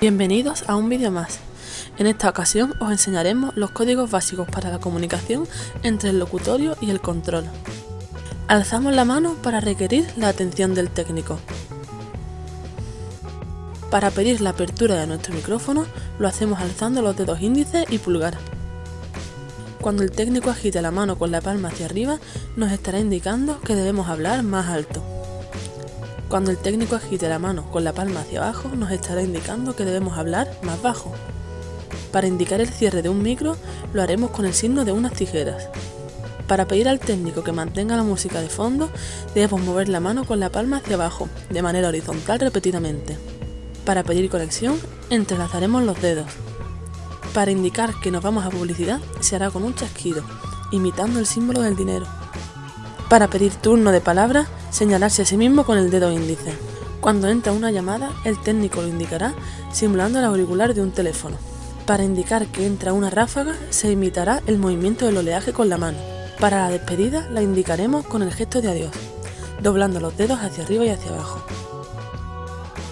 Bienvenidos a un vídeo más. En esta ocasión os enseñaremos los códigos básicos para la comunicación entre el locutorio y el control. Alzamos la mano para requerir la atención del técnico. Para pedir la apertura de nuestro micrófono lo hacemos alzando los dedos índice y pulgar. Cuando el técnico agite la mano con la palma hacia arriba nos estará indicando que debemos hablar más alto. Cuando el técnico agite la mano con la palma hacia abajo, nos estará indicando que debemos hablar más bajo. Para indicar el cierre de un micro, lo haremos con el signo de unas tijeras. Para pedir al técnico que mantenga la música de fondo, debemos mover la mano con la palma hacia abajo, de manera horizontal repetidamente. Para pedir conexión, entrelazaremos los dedos. Para indicar que nos vamos a publicidad, se hará con un chasquido, imitando el símbolo del dinero. Para pedir turno de palabra, señalarse a sí mismo con el dedo índice. Cuando entra una llamada, el técnico lo indicará simulando el auricular de un teléfono. Para indicar que entra una ráfaga, se imitará el movimiento del oleaje con la mano. Para la despedida, la indicaremos con el gesto de adiós, doblando los dedos hacia arriba y hacia abajo.